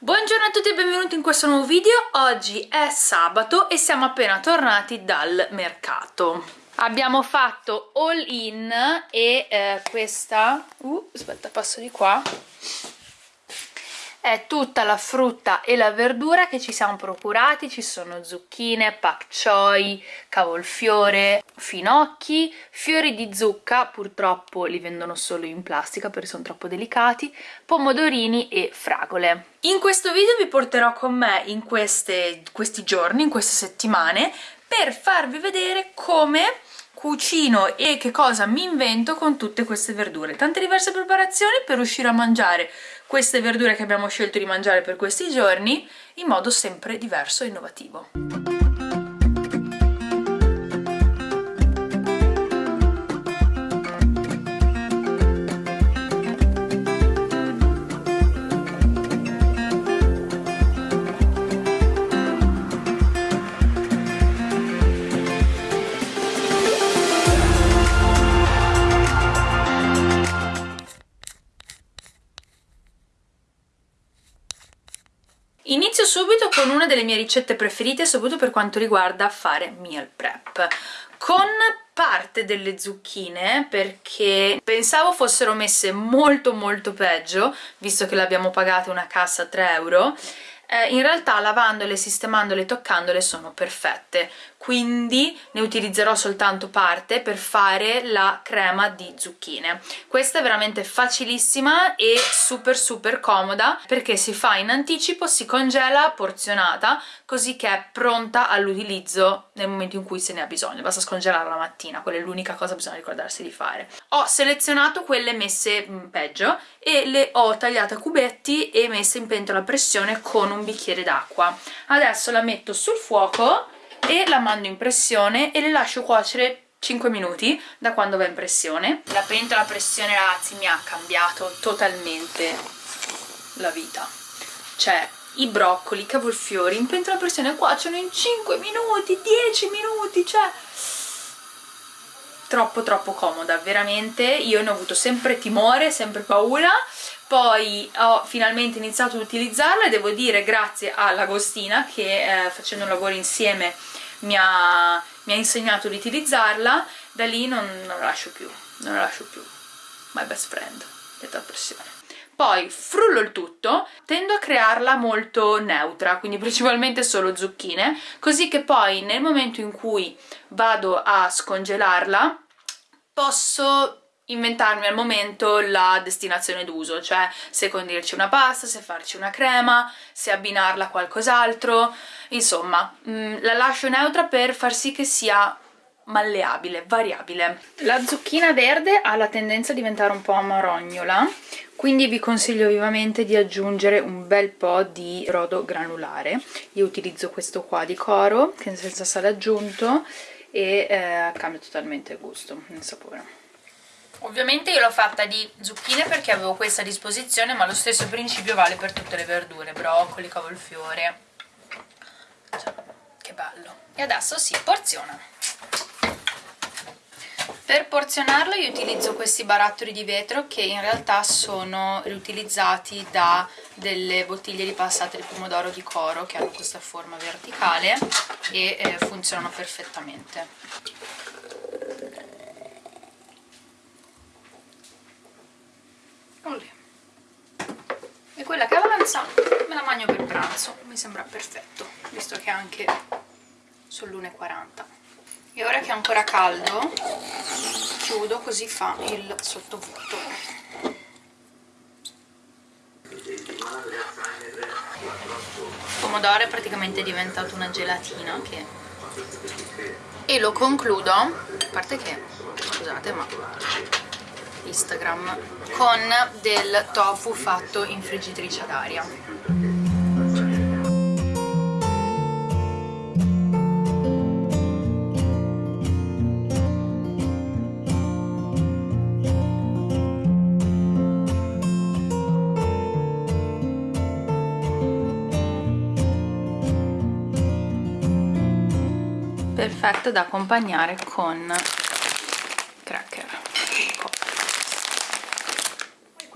Buongiorno a tutti e benvenuti in questo nuovo video. Oggi è sabato e siamo appena tornati dal mercato. Abbiamo fatto all in e eh, questa... Uh, aspetta, passo di qua è tutta la frutta e la verdura che ci siamo procurati, ci sono zucchine, pak choi, cavolfiore, finocchi, fiori di zucca, purtroppo li vendono solo in plastica perché sono troppo delicati, pomodorini e fragole. In questo video vi porterò con me in queste, questi giorni, in queste settimane, per farvi vedere come cucino e che cosa mi invento con tutte queste verdure. Tante diverse preparazioni per riuscire a mangiare queste verdure che abbiamo scelto di mangiare per questi giorni in modo sempre diverso e innovativo. Con una delle mie ricette preferite, soprattutto per quanto riguarda fare meal prep. Con parte delle zucchine perché pensavo fossero messe molto molto peggio, visto che le abbiamo pagate una cassa a 3 euro, eh, in realtà lavandole, sistemandole toccandole sono perfette. Quindi ne utilizzerò soltanto parte per fare la crema di zucchine. Questa è veramente facilissima e super super comoda perché si fa in anticipo, si congela porzionata così che è pronta all'utilizzo nel momento in cui se ne ha bisogno. Basta scongelarla la mattina, quella è l'unica cosa che bisogna ricordarsi di fare. Ho selezionato quelle messe mm, peggio e le ho tagliate a cubetti e messe in pentola a pressione con un bicchiere d'acqua. Adesso la metto sul fuoco e la mando in pressione e le lascio cuocere 5 minuti da quando va in pressione. La pentola a pressione ragazzi mi ha cambiato totalmente la vita. Cioè i broccoli, i cavolfiori in pentola a pressione cuociono in 5 minuti, 10 minuti cioè troppo troppo comoda veramente. Io ne ho avuto sempre timore, sempre paura. Poi ho finalmente iniziato ad utilizzarla e devo dire grazie all'Agostina che eh, facendo un lavoro insieme mi ha, mi ha insegnato ad utilizzarla. Da lì non, non la lascio più non la lascio più. My best friend detta pressione poi frullo il tutto, tendo a crearla molto neutra, quindi principalmente solo zucchine, così che poi nel momento in cui vado a scongelarla posso inventarmi al momento la destinazione d'uso, cioè se condirci una pasta, se farci una crema, se abbinarla a qualcos'altro, insomma mh, mm, la lascio neutra per far sì che sia malleabile, variabile. La zucchina verde ha la tendenza a diventare un po' amarognola, quindi vi consiglio vivamente di aggiungere un bel po' di brodo granulare. Io utilizzo questo qua di coro, che senza sale aggiunto, e eh, cambia totalmente il gusto, il sapore. Ovviamente io l'ho fatta di zucchine perché avevo questa a disposizione, ma lo stesso principio vale per tutte le verdure, broccoli, cavolfiore. Cioè, che bello. E adesso si porziona. Per porzionarlo io utilizzo questi barattoli di vetro che in realtà sono riutilizzati da delle bottiglie di passate di pomodoro di coro che hanno questa forma verticale e eh, funzionano perfettamente. E quella che avanza me la mangio per pranzo, mi sembra perfetto, visto che è anche sull'1,40. E ora che è ancora caldo, chiudo così fa il sottovuoto. Il pomodoro è praticamente diventato una gelatina che... e lo concludo, a parte che, scusate ma Instagram con del tofu fatto in friggitrice ad aria perfetto da accompagnare con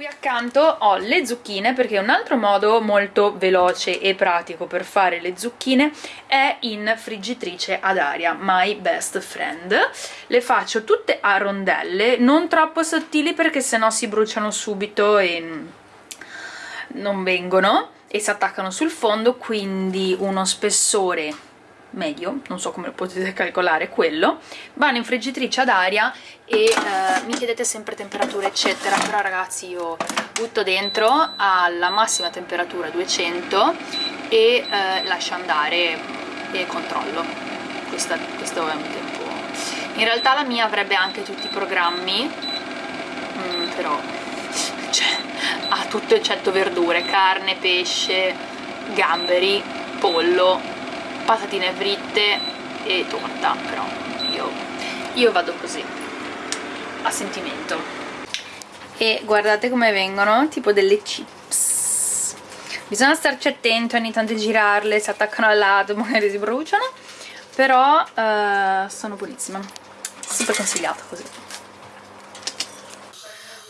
accanto ho le zucchine perché un altro modo molto veloce e pratico per fare le zucchine è in friggitrice ad aria, my best friend. Le faccio tutte a rondelle, non troppo sottili perché sennò si bruciano subito e non vengono e si attaccano sul fondo quindi uno spessore medio, non so come lo potete calcolare quello, vanno in friggitrice ad aria e eh, mi chiedete sempre temperatura eccetera, però ragazzi io butto dentro alla massima temperatura 200 e eh, lascio andare e controllo, Questa, questo è un tempo. In realtà la mia avrebbe anche tutti i programmi, mm, però cioè, ha tutto eccetto verdure, carne, pesce, gamberi, pollo, patatine fritte e torta però io, io vado così a sentimento. E guardate come vengono tipo delle chips. Bisogna starci attenti ogni tanto girarle si attaccano al lato magari si bruciano però uh, sono buonissime super consigliato così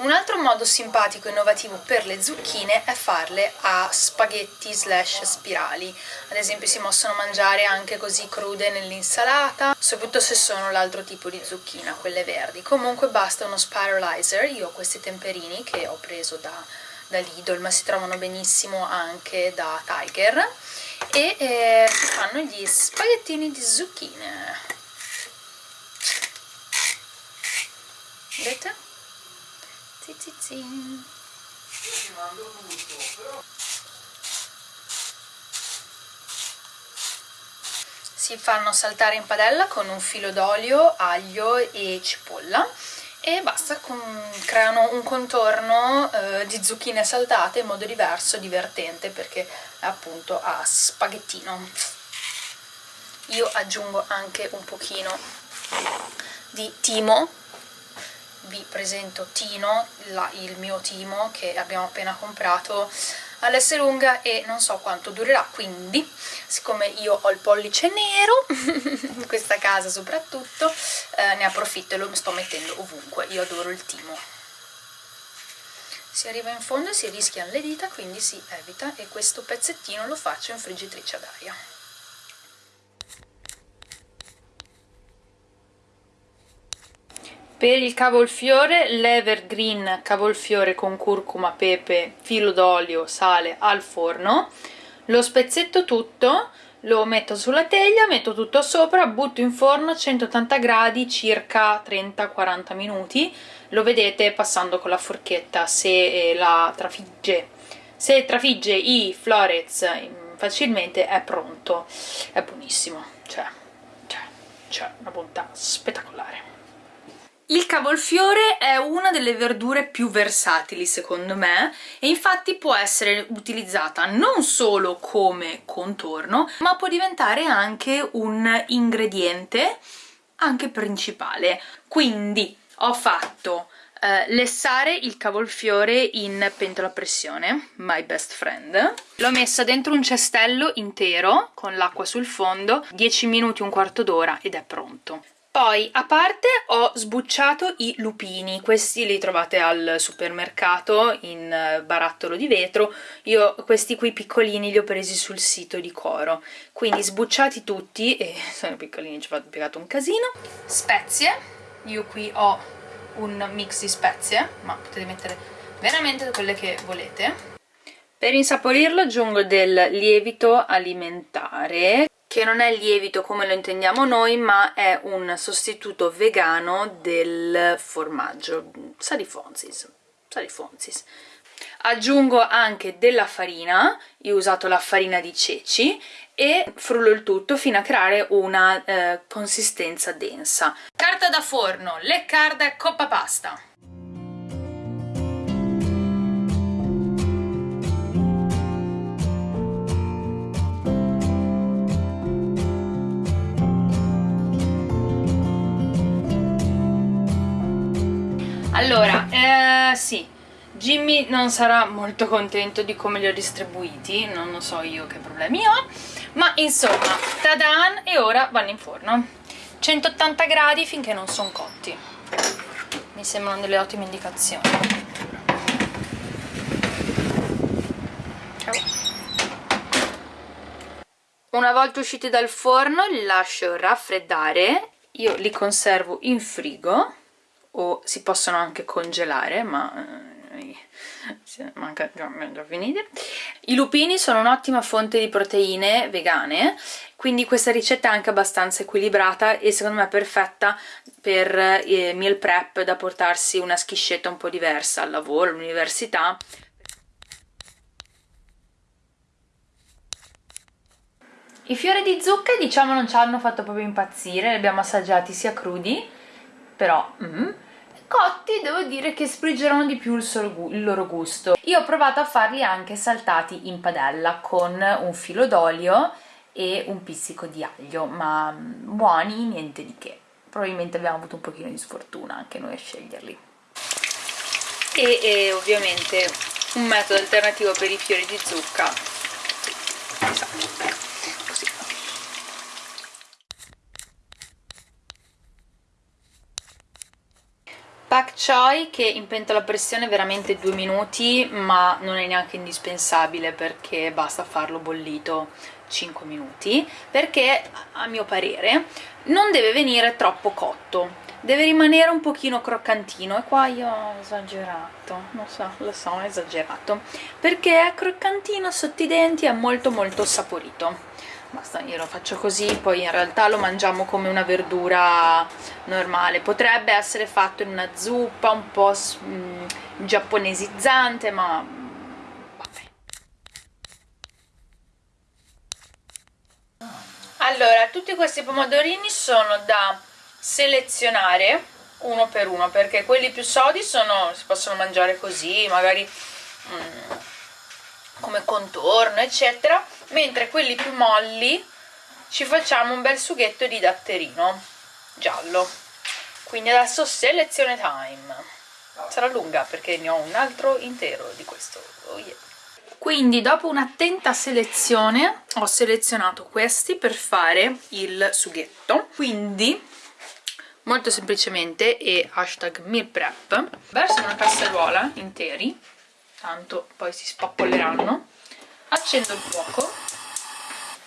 un altro modo simpatico e innovativo per le zucchine è farle a spaghetti slash spirali. Ad esempio si possono mangiare anche così crude nell'insalata, soprattutto se sono l'altro tipo di zucchina, quelle verdi. Comunque basta uno spiralizer, io ho questi temperini che ho preso da, da Lidl, ma si trovano benissimo anche da Tiger, e eh, fanno gli spaghettini di zucchine. Vedete? Zizizin. Si fanno saltare in padella con un filo d'olio, aglio e cipolla e basta, creano un contorno eh, di zucchine saltate in modo diverso, divertente perché appunto a spaghettino. Io aggiungo anche un pochino di timo vi presento Tino, la, il mio Timo che abbiamo appena comprato all'Esselunga e non so quanto durerà, quindi siccome io ho il pollice nero, in questa casa soprattutto, eh, ne approfitto e lo sto mettendo ovunque, io adoro il Timo. Si arriva in fondo e si rischiano le dita, quindi si evita e questo pezzettino lo faccio in friggitrice ad aria. Per il cavolfiore, l'evergreen cavolfiore con curcuma, pepe, filo d'olio, sale al forno. Lo spezzetto tutto, lo metto sulla teglia, metto tutto sopra, butto in forno a 180 gradi circa 30-40 minuti. Lo vedete passando con la forchetta se eh, la trafigge. Se trafigge i florets mm, facilmente è pronto. È buonissimo, cioè, cioè, cioè una bontà spettacolare. Il cavolfiore è una delle verdure più versatili secondo me e infatti può essere utilizzata non solo come contorno ma può diventare anche un ingrediente anche principale. Quindi ho fatto Uh, lessare il cavolfiore in pentola a pressione, my best friend. L'ho messa dentro un cestello intero con l'acqua sul fondo, 10 minuti, un quarto d'ora ed è pronto. Poi a parte ho sbucciato i lupini, questi li trovate al supermercato in eh, barattolo di vetro, io questi qui piccolini li ho presi sul sito di Coro, quindi sbucciati tutti, e sono piccolini ci ho piegato un casino. Spezie, io qui ho un mix di spezie, ma potete mettere veramente quelle che volete. Per insaporirlo aggiungo del lievito alimentare che non è lievito come lo intendiamo noi ma è un sostituto vegano del formaggio. Sa di Fonzis, sa di Fonzis. aggiungo anche della farina. Io ho usato la farina di ceci e frullo il tutto fino a creare una eh, consistenza densa. Carta da forno, le carde coppa pasta sì, Jimmy non sarà molto contento di come li ho distribuiti, non lo so io che problemi ho, ma insomma, tadan, e ora vanno in forno. 180 gradi finché non sono cotti. Mi sembrano delle ottime indicazioni. Una volta usciti dal forno li lascio raffreddare, io li conservo in frigo o si possono anche congelare, ma eh, manca già, già finite. I lupini sono un'ottima fonte di proteine vegane, quindi questa ricetta è anche abbastanza equilibrata e secondo me è perfetta per eh, meal prep da portarsi una schiscetta un po' diversa al lavoro, all'università I fiori di zucca diciamo non ci hanno fatto proprio impazzire, li abbiamo assaggiati sia crudi, però mm, cotti devo dire che sprigerano di più il, il, loro gusto. Io ho provato a farli anche saltati in padella con un filo d'olio e un pizzico di aglio, ma mm, buoni, niente di che. Probabilmente abbiamo avuto un pochino di sfortuna anche noi a sceglierli. E, e ovviamente un metodo alternativo per i fiori di zucca, choi che in pentola a pressione veramente due minuti ma non è neanche indispensabile perché basta farlo bollito 5 minuti perché a mio parere non deve venire troppo cotto. Deve rimanere un pochino croccantino. E qua io ho esagerato. Non so, lo so, ho esagerato. Perché è croccantino sotto i denti è molto molto saporito basta lo faccio così poi in realtà lo mangiamo come una verdura normale. Potrebbe essere fatto in una zuppa un po' mm, giapponesizzante ma vabbè allora tutti questi pomodorini sono da selezionare uno per uno perché quelli più sodi sono, si possono mangiare così magari mm, come contorno eccetera mentre quelli più molli ci facciamo un bel sughetto di datterino giallo. Quindi adesso selezione time. Sarà lunga perché ne ho un altro intero di questo. Oh yeah. quindi dopo un'attenta selezione ho selezionato questi per fare il sughetto. Quindi molto semplicemente e hashtag meal prep verso una casseruola interi tanto poi si spappolleranno accendo il fuoco.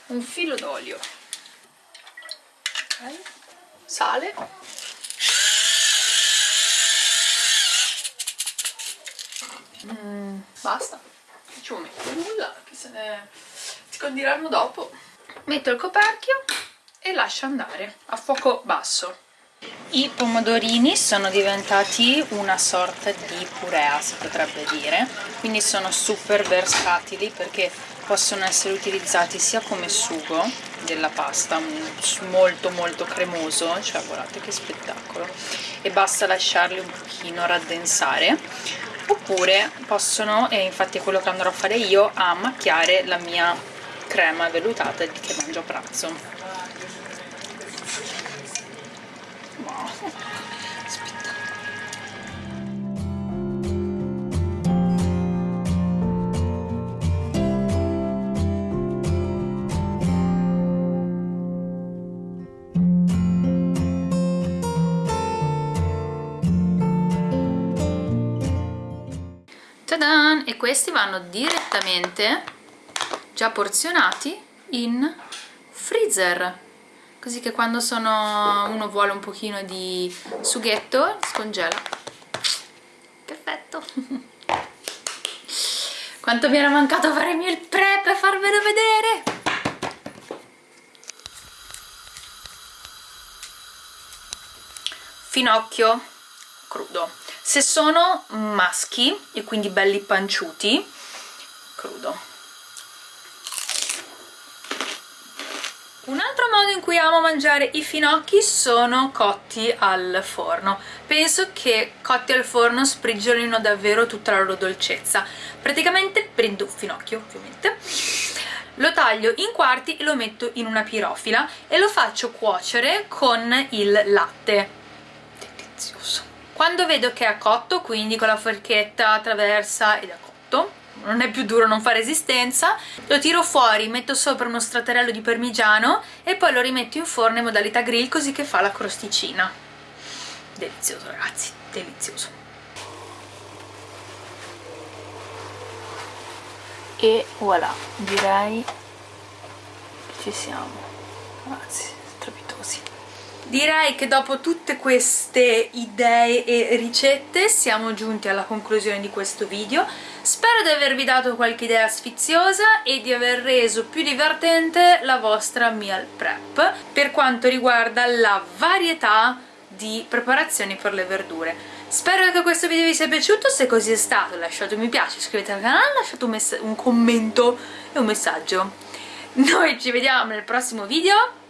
Un filo d'olio. Okay. sale. Mm, basta. Non ci metto nulla che se ne scondiranno dopo. Metto il coperchio e lascio andare a fuoco basso i pomodorini sono diventati una sorta di purea, si potrebbe dire, quindi sono super versatili perché possono essere utilizzati sia come sugo della pasta, molto molto cremoso, cioè guardate che spettacolo, e basta lasciarli un pochino raddensare, oppure possono, e infatti è quello che andrò a fare io, a macchiare la mia crema vellutata che mangio a pranzo. E questi vanno direttamente già porzionati in freezer così che quando sono, uno vuole un pochino di sughetto scongela. Perfetto. Quanto mi era mancato fare il meal prep e farvelo vedere. Finocchio crudo. Se sono maschi e quindi belli panciuti crudo un altro modo in cui amo mangiare i finocchi sono cotti al forno. Penso che cotti al forno sprigiolino davvero tutta la loro dolcezza. Praticamente prendo un finocchio ovviamente lo taglio in quarti e lo metto in una pirofila e lo faccio cuocere con il latte. Delizioso. Quando vedo che è cotto quindi con la forchetta attraversa ed è cotto non è più duro, non fa resistenza. Lo tiro fuori, metto sopra uno stratarello di parmigiano e poi lo rimetto in forno in modalità grill così che fa la crosticina. Delizioso ragazzi, delizioso. E voilà direi che ci siamo. Anzi strepitosi. Direi che dopo tutte queste idee e ricette siamo giunti alla conclusione di questo video spero di avervi dato qualche idea sfiziosa e di aver reso più divertente la vostra meal prep per quanto riguarda la varietà di preparazioni per le verdure. Spero che questo video vi sia piaciuto, se così è stato lasciate un mi piace, iscrivetevi al canale, lasciate un, un commento e un messaggio. Noi ci vediamo nel prossimo video,